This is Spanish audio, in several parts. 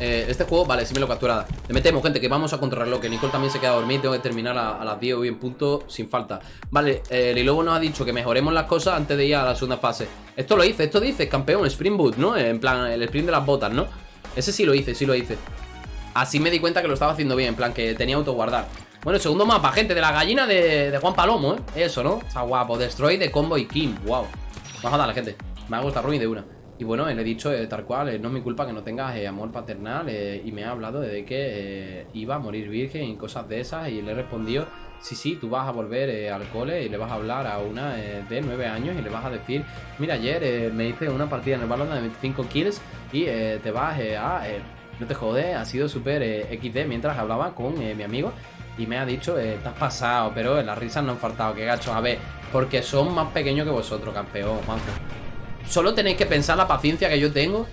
eh, Este juego, vale, sí me lo capturada Le metemos, gente, que vamos a controlarlo Que Nicole también se queda dormido Tengo que terminar a, las 10 hoy en punto Sin falta Vale, eh, Lilobo nos ha dicho que mejoremos las cosas Antes de ir a la segunda fase Esto lo hice, esto dice campeón Spring Boot, ¿no? En plan, el sprint de las botas, ¿no? Ese sí lo hice, sí lo hice Así me di cuenta que lo estaba haciendo bien En plan, que tenía autoguardar bueno, segundo mapa, gente, de la gallina de, de Juan Palomo, ¿eh? Eso, ¿no? Está guapo. Destroy de Combo y Kim. Wow. Vamos a darle, gente. Me ha gustado Ruin de una. Y bueno, le he dicho eh, tal cual, eh, no es mi culpa que no tengas eh, amor paternal y me ha hablado de que iba a morir virgen y cosas de esas y le he respondido, sí, sí, tú vas a volver al cole y le vas a hablar a una de 9 años y le vas a decir, mira, ayer me hice una partida en el balón de 25 kills y te vas a... no te jode, ha sido súper XD mientras hablaba con mi amigo y me ha dicho, eh, te has pasado, pero las risas no han faltado, que gacho, a ver, porque son más pequeños que vosotros, campeón, Juanjo. Solo tenéis que pensar la paciencia que yo tengo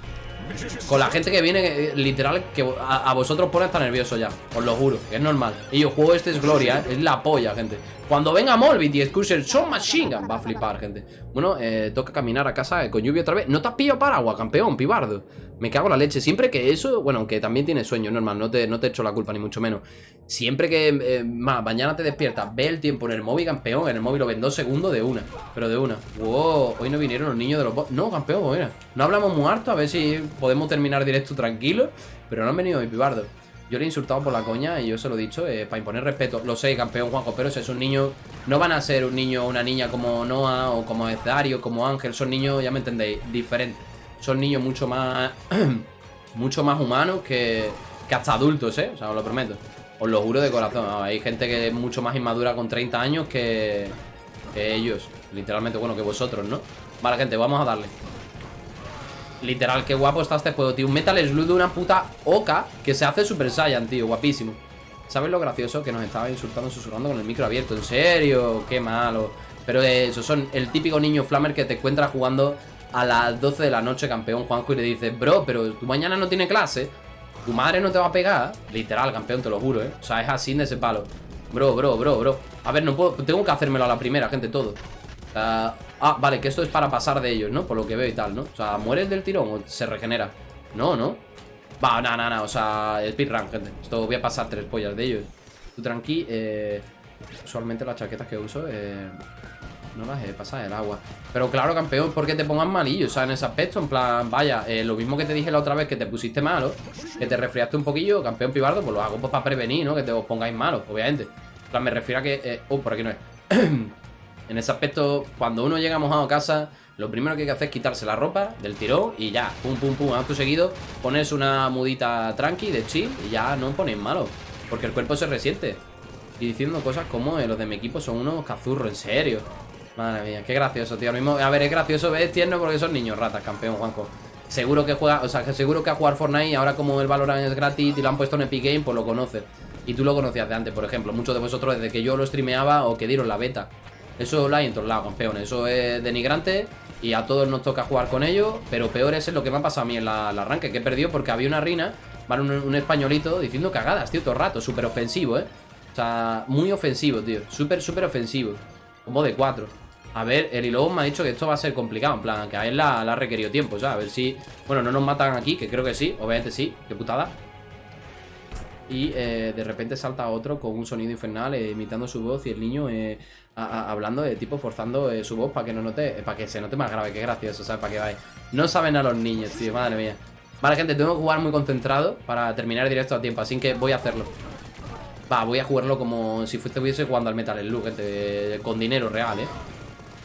con la gente que viene, eh, literal, que a, vosotros pone hasta nervioso ya. Os lo juro, que es normal. Y yo juego este es gloria, ¿eh? es la polla, gente. Cuando venga Molbit y Excursion son Machine Gun, va a flipar, gente. Bueno, eh, toca caminar a casa con lluvia otra vez. No te has pillado paraguas, campeón, pibardo. Me cago en la leche. Siempre que eso, bueno, aunque también tienes sueño, normal, no te, no te echo la culpa, ni mucho menos. Siempre que, eh, más, mañana te despiertas, ve el tiempo en el móvil, campeón. En el móvil lo ven dos segundos de una, pero de una. Wow, hoy no vinieron los niños de los... No, campeón, mira. No hablamos muy harto, a ver si podemos terminar directo tranquilo. Pero no han venido mi pibardo. Yo le he insultado por la coña y yo se lo he dicho eh, para imponer respeto. Lo sé, campeón Juanjo, pero si es un niño, no van a ser un niño o una niña como Noah o como Ezario, como Ángel. Son niños, ya me entendéis, diferentes. Son niños mucho más, mucho más humanos que, que hasta adultos, ¿eh? O sea, os lo prometo. Os lo juro de corazón. Hay gente que es mucho más inmadura con 30 años que, que ellos. Literalmente, bueno, que vosotros, ¿no? Vale, gente, vamos a darle. Literal, qué guapo está este juego, tío. Un Metal Slug de una puta oca que se hace Super Saiyan, tío. Guapísimo. ¿Sabes lo gracioso? Que nos estaba insultando, susurrando con el micro abierto. ¿En serio? Qué malo. Pero eso son el típico niño flamer que te encuentra jugando a las 12 de la noche, campeón Juanjo, y le dices, bro, pero tú mañana no tienes clase. Tu madre no te va a pegar. Literal, campeón, te lo juro, ¿eh? O sea, es así de ese palo. Bro, bro, bro, bro. A ver, no puedo. Tengo que hacérmelo a la primera, gente, todo. Ah, ah, vale, que esto es para pasar de ellos, ¿no? Por lo que veo y tal, ¿no? O sea, ¿mueres del tirón o se regenera? No, ¿no? Va, nada, nada, o sea, speedrun, gente Esto voy a pasar tres pollas de ellos Tú tranqui, eh, Usualmente las chaquetas que uso, eh, No las he pasado el agua Pero claro, campeón, ¿por qué te pongas malillo? O sea, en ese aspecto, en plan, vaya eh, Lo mismo que te dije la otra vez, que te pusiste malo Que te resfriaste un poquillo, campeón pibardo Pues lo hago pues, para prevenir, ¿no? Que te os pongáis malos, obviamente En plan, me refiero a que, eh, oh, por aquí no es En ese aspecto, cuando uno llega mojado a casa, lo primero que hay que hacer es quitarse la ropa del tirón y ya, pum, pum, pum, acto seguido, pones una mudita tranqui de chill y ya no ponéis malo, porque el cuerpo se resiente. Y diciendo cosas como eh, los de mi equipo son unos cazurros, en serio. Madre mía, qué gracioso, tío. Mismo, a ver, es gracioso, es tierno porque son niños ratas, campeón, Juanjo. Seguro que juega, o sea, que seguro que a jugar Fortnite, ahora como el Valorant es gratis y lo han puesto en Epic Game, pues lo conoces. Y tú lo conocías de antes, por ejemplo. Muchos de vosotros desde que yo lo streameaba o que dieron la beta. Eso lo hay en todos lados, campeón. Eso es denigrante y a todos nos toca jugar con ellos. Pero peor es lo que me ha pasado a mí en la, la arranque, que he perdido porque había una rina, ¿vale? Un, un españolito diciendo cagadas, tío, todo el rato. Súper ofensivo, ¿eh? O sea, muy ofensivo, tío. Súper, súper ofensivo. Como de cuatro. A ver, el Lobo me ha dicho que esto va a ser complicado. En plan, que a él la, ha requerido tiempo, ¿sabes? A ver si... Bueno, no nos matan aquí, que creo que sí. Obviamente sí. Qué putada. Y eh, de repente salta otro con un sonido infernal eh, imitando su voz y el niño eh, hablando de tipo forzando eh, su voz para que no note, para que se note más grave, qué gracioso, ¿sabes? Para que vaya. No saben a los niños, tío, madre mía. Vale, gente, tengo que jugar muy concentrado para terminar el directo a tiempo, así que voy a hacerlo. Va, voy a jugarlo como si estuviese jugando al Metal Slug, gente, con dinero real, ¿eh?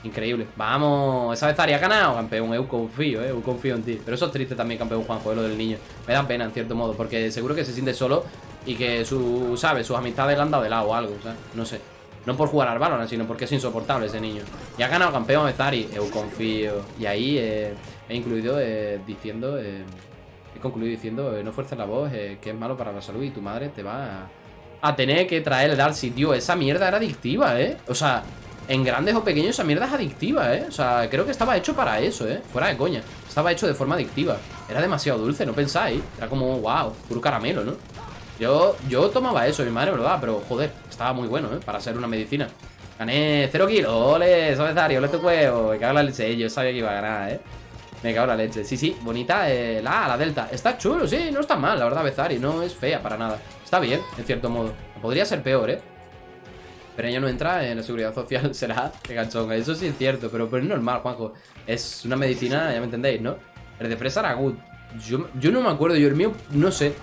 Increíble. Vamos, esa vez haría ganado, campeón. Eu confío, eh. Eu confío en ti. Pero eso es triste también, campeón Juanjo, eh, lo del niño. Me da pena, en cierto modo, porque seguro que se siente solo y que su, ¿sabes? Sus amistades le han dado de lado o algo, ¿sabes? No sé. No por jugar al Valorant, sino porque es insoportable ese niño. Y ha ganado campeón Bezari. Eu confío. Y ahí eh, he incluido eh, diciendo. eh, he concluido diciendo: eh, No fuerces la voz, eh, que es malo para la salud y tu madre te va a, a tener que traer el Darcy. Tío, esa mierda era adictiva, ¿eh? O sea, en grandes o pequeños esa mierda es adictiva, ¿eh? O sea, creo que estaba hecho para eso, ¿eh? Fuera de coña. Estaba hecho de forma adictiva. Era demasiado dulce, ¿no pensáis? Era como, wow, puro caramelo, ¿no? Yo, yo tomaba eso, mi madre, ¿verdad? Pero, joder, estaba muy bueno, ¿eh? Para ser una medicina. Gané 0 kilos, ole, Sobezario, ole tu huevo. Me cago en la leche, yo sabía que iba a ganar, ¿eh? Me cago en la leche. Sí, sí, bonita eh, la la delta. Está chulo, sí, no está mal, la verdad, Bezari. No es fea para nada. Está bien, en cierto modo. Podría ser peor, ¿eh? Pero ella no entra en la seguridad social, será que ganchonga. Eso sí es cierto, pero, pero es normal, Juanjo. Es una medicina, ya me entendéis, ¿no? El de fresa era good. Yo, no me acuerdo, yo el mío, no sé.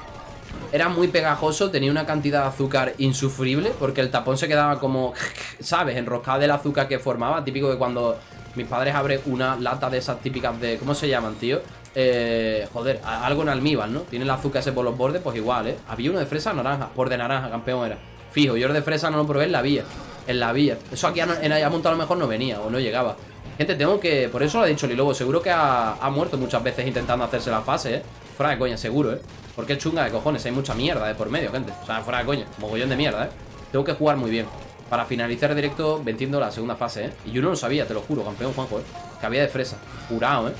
Era muy pegajoso, tenía una cantidad de azúcar insufrible, porque el tapón se quedaba como, ¿sabes? Enroscado del azúcar que formaba. Típico de cuando mis padres abren una lata de esas típicas de... ¿Cómo se llaman, tío? Eh, joder, algo en almíbar, ¿no? Tiene el azúcar ese por los bordes, pues igual, ¿eh? Había uno de fresa naranja, por de naranja, campeón era. Fijo, yo de fresa no lo probé en la vía. En la vía. Eso aquí en Ayamonte a lo mejor no venía o no llegaba. Gente, tengo que... Por eso lo ha dicho Lilobo. Seguro que ha, muerto muchas veces intentando hacerse la fase, ¿eh? Fuera de coña, seguro, ¿eh? Porque es chunga de cojones. Hay mucha mierda de por medio, gente. O sea, fuera de coña. Mogollón de mierda, ¿eh? Tengo que jugar muy bien. Para finalizar directo venciendo la segunda fase, ¿eh? Y yo no lo sabía, te lo juro, campeón Juanjo, ¿eh? Que había de fresa. Jurado, ¿eh?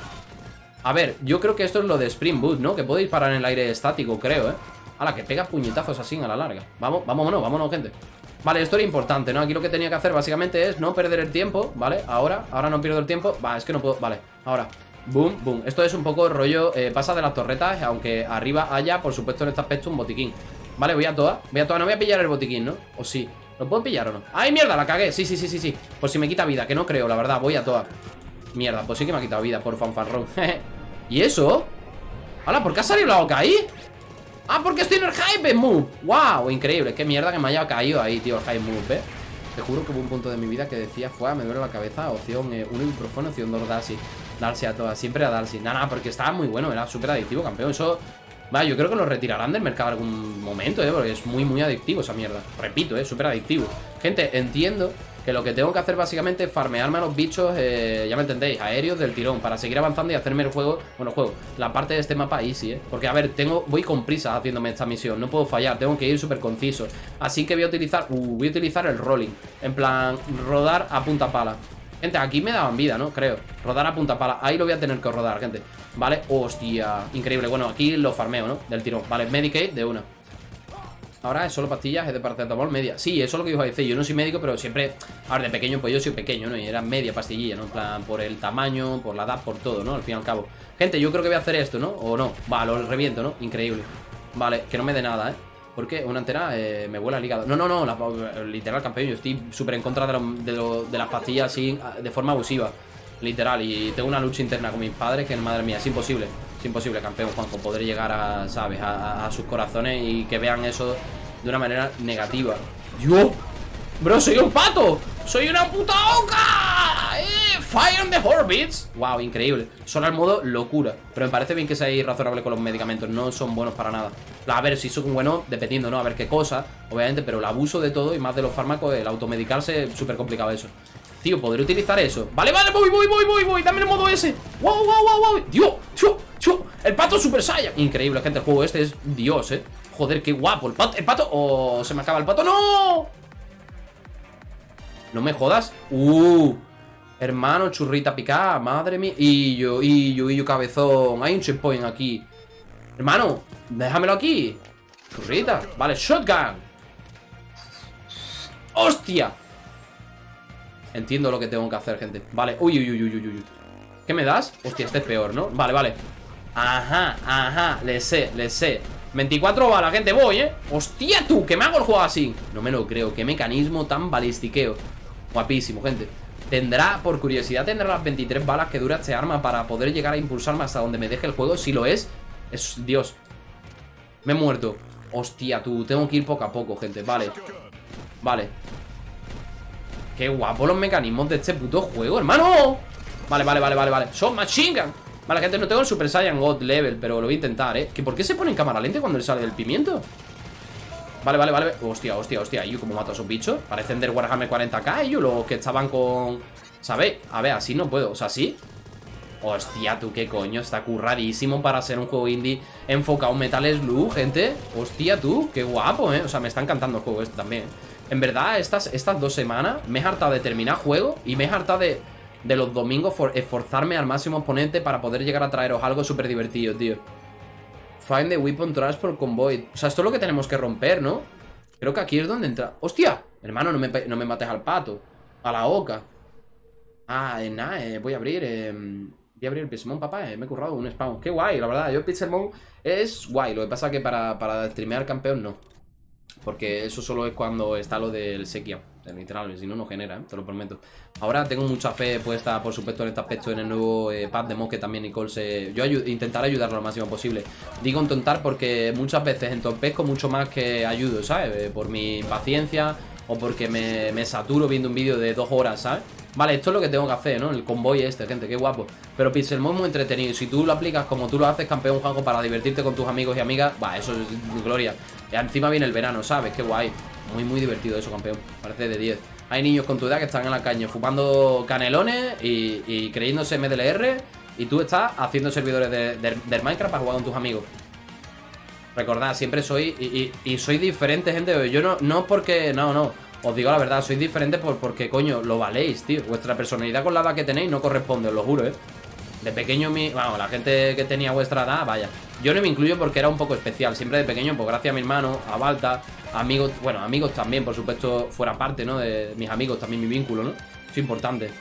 A ver, yo creo que esto es lo de Spring Boot, ¿no? Que puede disparar en el aire estático, creo, ¿eh? A la que pega puñetazos así a la larga. Vamos, vámonos, vámonos, gente. Vale, esto era importante, ¿no? Aquí lo que tenía que hacer básicamente es no perder el tiempo, ¿vale? Ahora, ahora no pierdo el tiempo Va, es que no puedo, vale, ahora Boom, boom, esto es un poco rollo eh, Pasa de las torretas, aunque arriba haya Por supuesto en este aspecto un botiquín Vale, voy a toda, voy a toda, no voy a pillar el botiquín, ¿no? O sí, ¿lo puedo pillar o no? ¡Ay, mierda, la cagué! Sí, sí, sí, sí, sí Por si me quita vida, que no creo, la verdad, voy a toda Mierda, pues sí que me ha quitado vida por fanfarrón ¿Y eso? ¡Hala! ¿Por qué ha salido la boca ahí? Ah, porque estoy en el hype move Wow, increíble, qué mierda que me haya caído ahí, tío, el hype move, ¿eh? Te juro que hubo un punto de mi vida que decía Fue, me duele la cabeza, opción 1 eh, ibuprofeno, opción 2 Darcy Darcy a todas, siempre a Darcy. Nada, nada, porque estaba muy bueno, era súper adictivo, campeón. Eso, va, yo creo que lo retirarán del mercado algún momento, ¿eh? Porque es muy, muy adictivo esa mierda. Repito, ¿eh? Súper adictivo. Gente, entiendo que lo que tengo que hacer básicamente es farmearme a los bichos, eh, ya me entendéis, aéreos del tirón, para seguir avanzando y hacerme el juego, bueno, juego, la parte de este mapa easy, ¿eh? Porque, a ver, tengo, voy con prisa haciéndome esta misión, no puedo fallar, tengo que ir súper conciso. Así que voy a utilizar, uh, voy a utilizar el rolling, en plan, rodar a punta pala. Gente, aquí me daban vida, ¿no? Creo Rodar a punta pala Ahí lo voy a tener que rodar, gente Vale, hostia Increíble Bueno, aquí lo farmeo, ¿no? Del tirón Vale, Medicaid de una Ahora es solo pastillas, es de paracetamol media Sí, eso es lo que iba a decir Yo no soy médico, pero siempre A ver, de pequeño, pues yo soy pequeño, ¿no? Y era media pastillilla, ¿no? En plan, por el tamaño, por la edad, por todo, ¿no? Al fin y al cabo Gente, yo creo que voy a hacer esto, ¿no? O no Va, lo reviento, ¿no? Increíble Vale, que no me dé nada, ¿eh? Porque una antena eh, me vuela el hígado No, no, no, literal campeón Yo estoy súper en contra de, de, las pastillas así De forma abusiva Literal, y tengo una lucha interna con mis padres Que madre mía, es imposible imposible, campeón, Juanjo, poder llegar a, ¿sabes? A, sus corazones y que vean eso de una manera negativa. ¡Yo! ¡Bro, soy un pato! ¡Soy una puta oca! ¡Eh! ¡Fire on the Orbits! ¡Wow! Increíble. Solo al modo locura. Pero me parece bien que seáis razonable con los medicamentos. No son buenos para nada. A ver, si son buenos, dependiendo, ¿no? A ver qué cosa, obviamente. Pero el abuso de todo y más de los fármacos, el automedicarse, súper complicado eso. Tío, ¿podré utilizar eso? Vale, vale, voy, voy, voy, voy, voy Dame el modo ese Wow, wow, wow, wow Dios, chu El pato Super Saiyan. Increíble, gente, el juego este es Dios, eh. Joder, qué guapo. El pato, el pato Oh, se me acaba el pato. ¡No! No me jodas. Uh Hermano, churrita picada Madre mía. Y yo, y yo, y yo, cabezón. Hay un checkpoint aquí. Hermano, déjamelo aquí. Churrita. Vale, shotgun. ¡Hostia! Entiendo lo que tengo que hacer, gente. Vale, uy, uy, uy, uy, uy, ¿Qué me das? Hostia, este es peor, ¿no? Vale, vale Ajá, ajá, le sé, le sé. 24 balas, gente, voy, ¿eh? Hostia, tú, que me hago el juego así. No me lo creo, qué mecanismo tan balistiqueo. Guapísimo, gente. ¿Tendrá, por curiosidad, tendrá las 23 balas que dura este arma para poder llegar a impulsarme hasta donde me deje el juego? Si lo es, es Dios. Me he muerto. Hostia, tú, tengo que ir poco a poco, gente. Vale, vale. Qué guapo los mecanismos de este puto juego, hermano. Vale, vale, vale, vale, vale. Son machine gun Vale, gente, no tengo el Super Saiyan God level Pero lo voy a intentar, ¿eh? ¿Que ¿Por qué se pone en cámara lenta cuando le sale del pimiento? Vale, vale, vale Hostia, hostia, hostia ¿Y cómo mato a esos bichos? Parecen del Warhammer 40k Ellos los que estaban con... ¿Sabéis? A ver, así no puedo O sea, ¿sí? Hostia, tú, qué coño Está curradísimo para ser un juego indie Enfocado en Metal Slug, gente Hostia, tú, qué guapo, ¿eh? O sea, me está encantando el juego este también en verdad, estas, estas dos semanas me he hartado de terminar juego y me he hartado de, de los domingos esforzarme al máximo oponente para poder llegar a traeros algo súper divertido, tío. Find the weapon transport convoy. O sea, esto es lo que tenemos que romper, ¿no? Creo que aquí es donde entra... ¡Hostia! Hermano, no me, no me mates al pato. A la oca. Ah, eh, nada, eh, voy a abrir... Eh... Voy a abrir el Pixelmon, papá, eh, me he currado un spawn. Qué guay, la verdad. Yo el Pixelmon es guay. Lo que pasa que para, para streamear campeón no. Porque eso solo es cuando está lo del Sekia. Literal, si no, no genera, ¿eh? te lo prometo. Ahora tengo mucha fe puesta, por supuesto, en este aspecto, en el nuevo eh, pad de que también Nicole se... Yo intentaré ayudarlo lo máximo posible. Digo entontar porque muchas veces entorpezco mucho más que ayudo, ¿sabes? Eh, por mi impaciencia o porque me, me saturo viendo un vídeo de dos horas, ¿sabes? Vale, esto es lo que tengo que hacer, ¿no? El convoy este, gente, qué guapo Pero Pixelmon es muy entretenido Si tú lo aplicas como tú lo haces, campeón Juanjo Para divertirte con tus amigos y amigas Va, eso es gloria encima viene el verano, ¿sabes? Qué guay Muy, muy divertido eso, campeón Parece de 10 Hay niños con tu edad que están en la caña Fumando canelones y, creyéndose MDLR Y tú estás haciendo servidores de, del Minecraft Para jugar con tus amigos Recordad, siempre soy y, y, soy diferente, gente Yo no, no porque, no, no os digo la verdad, sois diferentes por, porque, coño, lo valéis, tío. Vuestra personalidad con la edad que tenéis no corresponde, os lo juro, ¿eh? De pequeño, mi, vamos, la gente que tenía vuestra edad, vaya. Yo no me incluyo porque era un poco especial. Siempre de pequeño, pues gracias a mi hermano, a Balta, amigos, bueno, amigos también, por supuesto, fuera parte, ¿no? De mis amigos, también mi vínculo, ¿no? Es importante.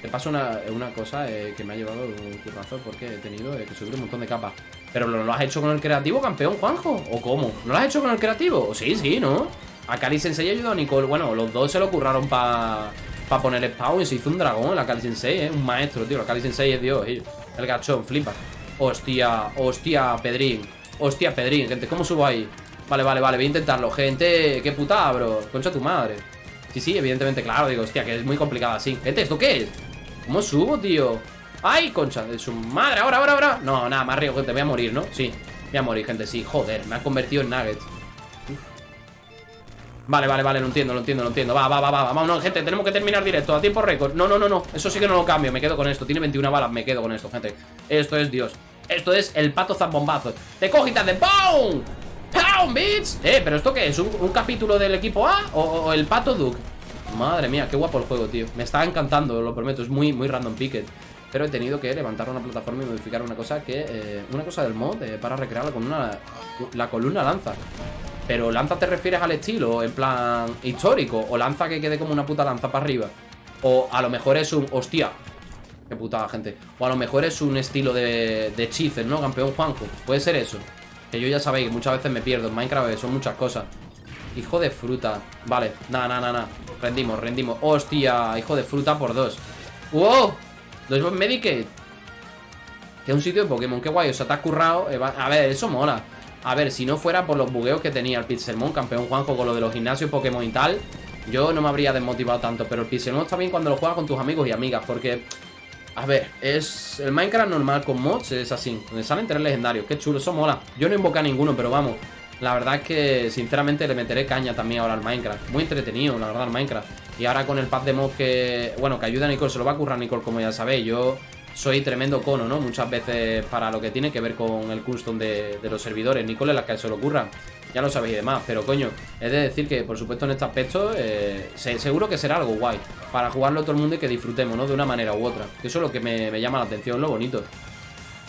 Te paso una, cosa eh, que me ha llevado un currazo porque he tenido eh, que subir un montón de capas. Pero ¿lo, ¿lo has hecho con el creativo, campeón, Juanjo? ¿O cómo? ¿No lo has hecho con el creativo? Sí, sí, ¿no? A Kali Sensei ayudó a Nicole. Bueno, los dos se lo curraron para pa poner spawn se hizo un dragón. La Kali Sensei, ¿eh? Un maestro, tío. La Kali Sensei es Dios. El gachón, flipa. Hostia, hostia, Pedrín. Hostia, Pedrín, gente. ¿Cómo subo ahí? Vale, vale, vale. Voy a intentarlo, gente. Qué putada, bro. Concha tu madre. Sí, sí, evidentemente, claro. Digo, hostia, que es muy complicado así. Gente, ¿esto qué es? ¿Cómo subo, tío? ¡Ay, concha de su madre! Ahora, ahora, ahora. No, nada, más río, gente. Voy a morir, ¿no? Sí. Voy a morir, gente, sí. Joder, me ha convertido en nuggets. Vale, vale, vale, lo entiendo, lo entiendo, lo entiendo. Va, va, va, va, vámonos, gente, tenemos que terminar directo A tiempo récord, no, no, no, no, eso sí que no lo cambio Me quedo con esto, tiene 21 balas, me quedo con esto, gente. Esto es Dios, esto es el pato zambombazo. Te te hace ¡POUM! ¡POUM, bitch! Eh, pero ¿esto qué es? ¿Un, capítulo del equipo A o, el pato Duke? Madre mía, qué guapo el juego, tío. Me está encantando, lo prometo, es muy, muy random picket pero he tenido que levantar una plataforma y modificar una cosa que... Eh, una cosa del mod eh, para recrearla con una... La columna lanza pero lanza te refieres al estilo, en plan histórico, o lanza que quede como una puta lanza para arriba. O a lo mejor es un... Hostia, qué putada, gente. O a lo mejor es un estilo de, de ¿no? Campeón Juanjo. Puede ser eso. Que yo ya sabéis, muchas veces me pierdo en Minecraft, son muchas cosas. Hijo de fruta. Vale, nada, nada, nada. Rendimos, rendimos. Hostia, hijo de fruta por dos. ¡Wow! Dos Medicaid. Que es un sitio de Pokémon, qué guay. O sea, te has currado. Eh, a ver, eso mola. A ver, si no fuera por los bugueos que tenía el Pixelmon, campeón Juanjo, con lo de los gimnasios Pokémon y tal, yo no me habría desmotivado tanto. Pero el Pixelmon está bien cuando lo juegas con tus amigos y amigas, porque... A ver, es el Minecraft normal con mods es así, donde salen tres legendarios. Qué chulo, eso mola. Yo no invoco a ninguno, pero vamos. La verdad es que, sinceramente, le meteré caña también ahora al Minecraft. Muy entretenido, la verdad, el Minecraft. Y ahora con el pad de mod que... Bueno, que ayuda a Nicole, se lo va a currar Nicole, como ya sabéis. Yo soy tremendo cono, ¿no? Muchas veces para lo que tiene que ver con el custom de, los servidores. Nicole es la que se lo ocurra. Ya lo sabéis y demás. Pero coño, es de decir que por supuesto en este aspecto eh, seguro que será algo guay. Para jugarlo todo el mundo y que disfrutemos, ¿no? De una manera u otra. Eso es lo que me, llama la atención, lo bonito.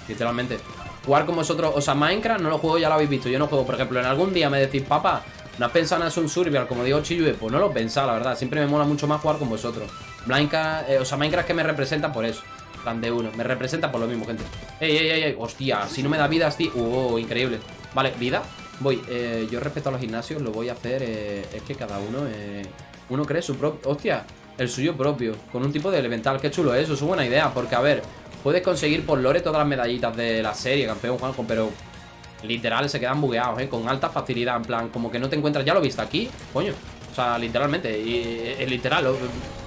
Literalmente. Jugar con vosotros, o sea, Minecraft no lo juego, ya lo habéis visto. Yo no juego, por ejemplo, en algún día me decís, papá, ¿no has pensado en un survival? Como digo Chiyue, pues no lo he pensado, la verdad. Siempre me mola mucho más jugar con vosotros. Minecraft, eh, o sea, Minecraft que me representa por eso de uno. Me representa por lo mismo, gente. ¡Ey, ey, ey! Hostia, si no me da vida, tío. ¡Uh, increíble! Vale, vida. Voy. Eh, yo respecto a los gimnasios lo voy a hacer. Eh, es que cada uno. Eh, uno cree su propio. ¡Hostia! El suyo propio. Con un tipo de elemental. Qué chulo eso. Es una buena idea. Porque, a ver, puedes conseguir por lore todas las medallitas de la serie, campeón Juanjo, pero. Literal, se quedan bugueados, ¿eh? Con alta facilidad. En plan, como que no te encuentras. Ya lo viste aquí, coño. O sea, literalmente. Y, literal,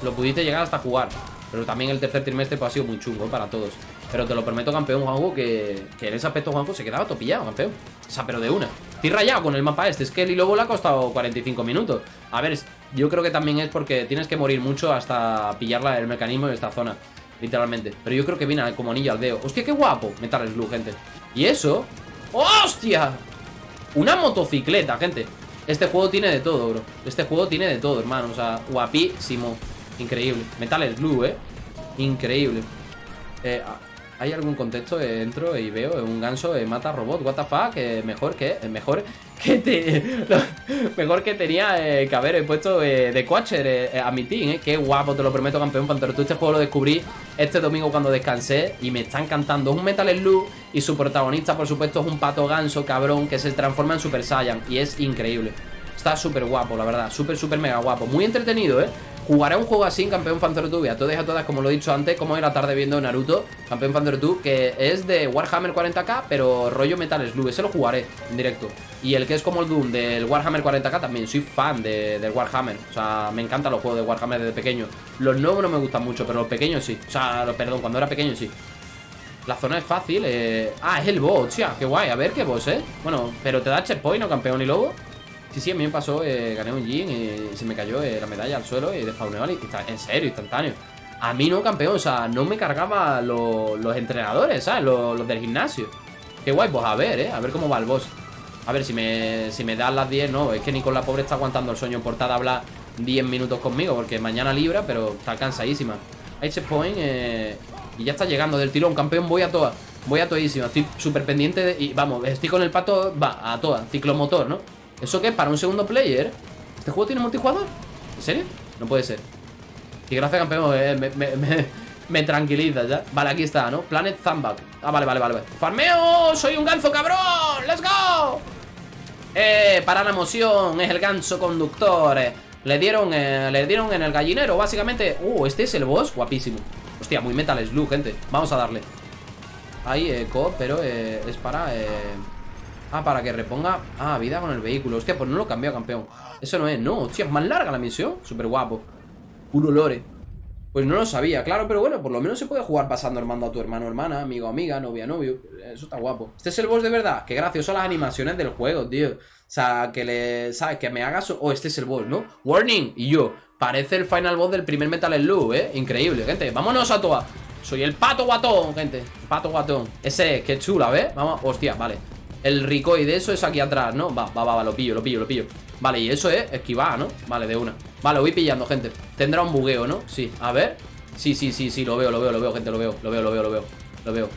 lo, pudiste llegar hasta jugar. Pero también el tercer trimestre pues, ha sido muy chungo para todos. Pero te lo prometo, campeón, Juanjo, que, en ese aspecto, Juanjo, se quedaba topillado, campeón. O sea, pero de una. Estoy rayado con el mapa este. Es que el Lobo le ha costado 45 minutos. A ver, yo creo que también es porque tienes que morir mucho hasta pillar el mecanismo de esta zona. Literalmente. Pero yo creo que viene como anillo al dedo. Hostia, qué guapo. Metal Slug, gente. Y eso... ¡Hostia! Una motocicleta, gente. Este juego tiene de todo, bro. Este juego tiene de todo, hermano. O sea, guapísimo. Increíble. Metal Slug, ¿eh? Increíble. Eh, hay algún contexto, eh, entro y veo eh, un ganso eh, mata robot, what the fuck, eh, mejor que, eh, mejor que mejor que tenía que haber puesto de Quatcher a mi team, eh, qué guapo, te lo prometo campeón, Pantero, tú este juego lo descubrí este domingo cuando descansé y me está encantando, es un Metal Slug y su protagonista por supuesto es un pato ganso cabrón que se transforma en Super Saiyan y es increíble, está súper guapo la verdad, súper súper mega guapo, muy entretenido, eh Jugaré un juego así en Campeón Fanzero y a todas y a todas, como lo he dicho antes, como hoy la tarde viendo Naruto, Campeón Fanzero que es de Warhammer 40k, pero rollo Metal Slug. Ese lo jugaré en directo. Y el que es como el Doom del Warhammer 40k también. Soy fan de, del Warhammer. O sea, me encantan los juegos de Warhammer desde pequeño. Los nuevos no me gustan mucho, pero los pequeños sí. O sea, perdón, cuando era pequeño sí. La zona es fácil. Eh... Ah, es el boss, tía. Qué guay. A ver qué boss, ¿eh? Bueno, pero te da checkpoint, ¿no, campeón y lobo? Sí, sí, a mí me pasó, eh, gané un Jin y se me cayó eh, la medalla al suelo y despawneó y está, en serio, instantáneo. A mí no, campeón, o sea, no me cargaba los entrenadores, ¿sabes? Los, del gimnasio. Qué guay, pues a ver, ¿eh? A ver cómo va el boss. A ver, si me, si me dan las 10, no, es que ni con la pobre está aguantando el sueño portada hablar 10 minutos conmigo, porque mañana libra, pero está cansadísima. Hay checkpoint eh, y ya está llegando del tirón, campeón, voy a toa. Voy a toísima, estoy súper pendiente de, y vamos, estoy con el pato, va, a toa, ciclomotor, ¿no? ¿Eso qué? ¿Para un segundo player? ¿Este juego tiene multijugador? ¿En serio? No puede ser Y gracias campeón, eh, me, tranquiliza ya Vale, aquí está, ¿no? Planet Thumbback Ah, vale, vale, vale ¡Farmeo! ¡Soy un ganso, cabrón! ¡Let's go! Eh, para la emoción Es el ganso conductor eh. Le dieron, eh, le dieron en el gallinero Básicamente, uh, este es el boss Guapísimo Hostia, muy Metal Slug, gente Vamos a darle Ahí, eco, pero eh, es para... Eh, Ah, para que reponga... Ah, vida con el vehículo. Hostia, pues no lo cambiado, campeón. Eso no es, no, hostia, es más larga la misión. Súper guapo Puro lore Pues no lo sabía, claro, pero bueno Por lo menos se puede jugar pasando hermano a tu hermano amiga, amigo amiga, novia novio. Eso está guapo. Este es el boss de verdad. Qué gracioso las animaciones del juego, tío. O sea, que le... ¿Sabes? Que me hagas... Oh, este es el boss, ¿no? Warning. Y yo Parece el final boss del primer Metal Slug, ¿eh? Increíble, gente. Vámonos a toa Soy el pato guatón, gente. Pato guatón. Ese, qué chula, ¿ves? Vamos, hostia, vale el Ricoi de eso es aquí atrás, ¿no? Va, va, va, lo pillo, lo pillo, lo pillo Vale, y eso es esquivar, ¿no? Vale, de una Vale, voy pillando, gente Tendrá un bugueo, ¿no? Sí, a ver Sí, sí, sí, sí, lo veo, lo veo, lo veo, gente, lo veo Lo veo, lo veo, lo veo, lo veo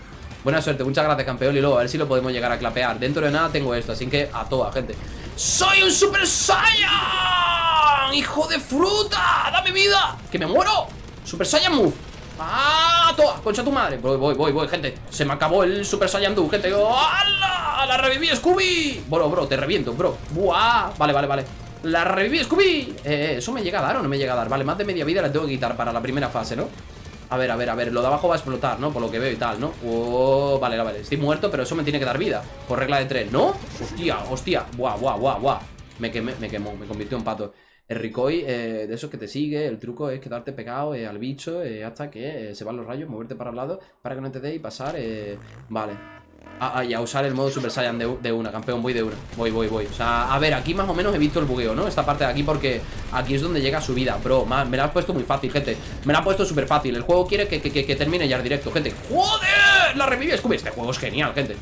Buena suerte, muchas gracias, campeón Y luego, a ver si lo podemos llegar a clapear Dentro de nada tengo esto, así que a toda, gente ¡Soy un Super Saiyan! ¡Hijo de fruta! ¡Dame vida! ¡Que me muero! ¡Super Saiyan Move! ¡Ah! ¡Toa! ¡Concha tu madre! Voy, voy, voy, voy, gente Se me acabó el Super Saiyan 2, gente ¡Hala! ¡La reviví, Scooby! Bro, bro, te reviento, bro ¡Buah! Vale, vale, vale ¡La reviví, Scooby! Eh, ¿eso me llega a dar o no me llega a dar? Vale, más de media vida la tengo que quitar para la primera fase, ¿no? A ver, a ver, a ver, lo de abajo va a explotar, ¿no? Por lo que veo y tal, ¿no? Oh, vale, vale, estoy muerto, pero eso me tiene que dar vida Por regla de tres, ¿no? Hostia, hostia, buah, buah, buah, buah Me quemé, me quemó, me convirtió en pato el Ricoi, eh, de esos que te sigue, el truco es quedarte pegado eh, al bicho eh, hasta que se van los rayos, moverte para el lado para que no te dé y pasar. vale. Ah, ah, y a usar el modo Super Saiyan de, una, campeón, voy de una. Voy, voy, voy. O sea, a ver, aquí más o menos he visto el bugueo, ¿no? Esta parte de aquí porque aquí es donde llega su vida. Bro, me la has puesto muy fácil, gente. Me la has puesto súper fácil. El juego quiere que, que, termine ya el directo, gente. ¡Joder! La revive Scooby. Este juego es genial, gente.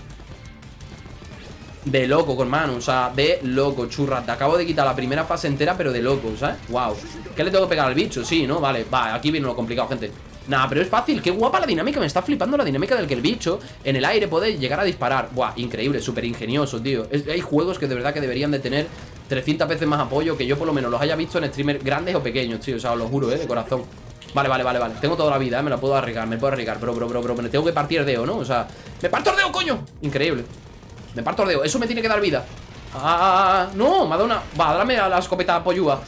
De loco, con mano, o sea, de loco, churra Te acabo de quitar la primera fase entera, pero de loco, ¿sabes? Wow ¿Qué le tengo que pegar al bicho? Sí, ¿no? Vale, va, aquí viene lo complicado, gente Nah, pero es fácil, qué guapa la dinámica Me está flipando la dinámica del que el bicho En el aire puede llegar a disparar Buah, increíble, súper ingenioso, tío Hay juegos que de verdad que deberían de tener 300 veces más apoyo Que yo por lo menos los haya visto en streamers grandes o pequeños, tío O sea, os lo juro, eh, de corazón Vale, vale, vale, vale Tengo toda la vida, ¿eh? me la puedo arriesgar, me puedo arriesgar Bro, bro, bro, bro, me tengo que partir dedo, ¿no? O sea, me parto el dedo, coño Increíble me parto el dedo, eso me tiene que dar vida Ah, no, me ha dado una Va, dame a la escopeta pollúa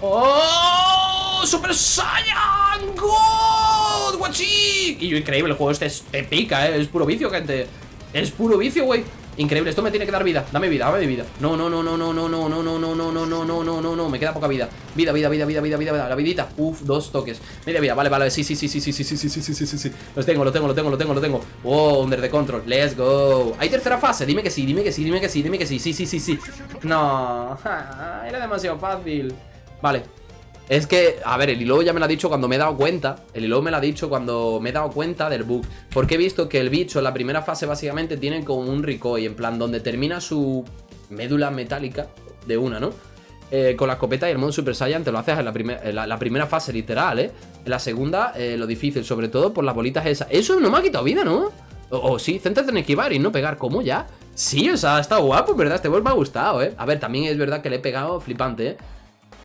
¡Oh! ¡Super Saiyan! ¡God! ¡Guachi! Y yo, increíble, el juego este es pica, ¿eh? Es puro vicio, gente Es puro vicio, güey Increíble, esto me tiene que dar vida Dame vida, dame vida No, no, no, no, no, no, no, no, no, no, no, no, no, no, no, no, no Me queda poca vida Vida, vida, vida, vida, vida, vida, La vidita Uf, dos toques Media vida, vale, vale Sí, sí, sí, sí, sí, sí, sí, sí, sí, sí, sí, sí Los tengo, lo tengo, lo tengo, lo tengo, lo tengo Oh, under the control Let's go ¿Hay tercera fase? Dime que sí, dime que sí, dime que sí, dime que sí Sí, sí, sí, sí No Era demasiado fácil Vale es que, a ver, el hilo ya me lo ha dicho cuando me he dado cuenta El hilo me lo ha dicho cuando me he dado cuenta del bug Porque he visto que el bicho en la primera fase básicamente tiene como un recoil En plan, donde termina su médula metálica de una, ¿no? eh, con la escopeta y el modo Super Saiyan te lo haces en la, primer- en la, primera fase, literal, ¿eh? En la segunda, eh, lo difícil, sobre todo por las bolitas esas. Eso no me ha quitado vida, ¿no? O, o sí, céntrate en esquivar y no pegar. ¿Cómo ya? Sí, o sea, está guapo, ¿verdad? Este boss me ha gustado, ¿eh? A ver, también es verdad que le he pegado flipante, ¿eh?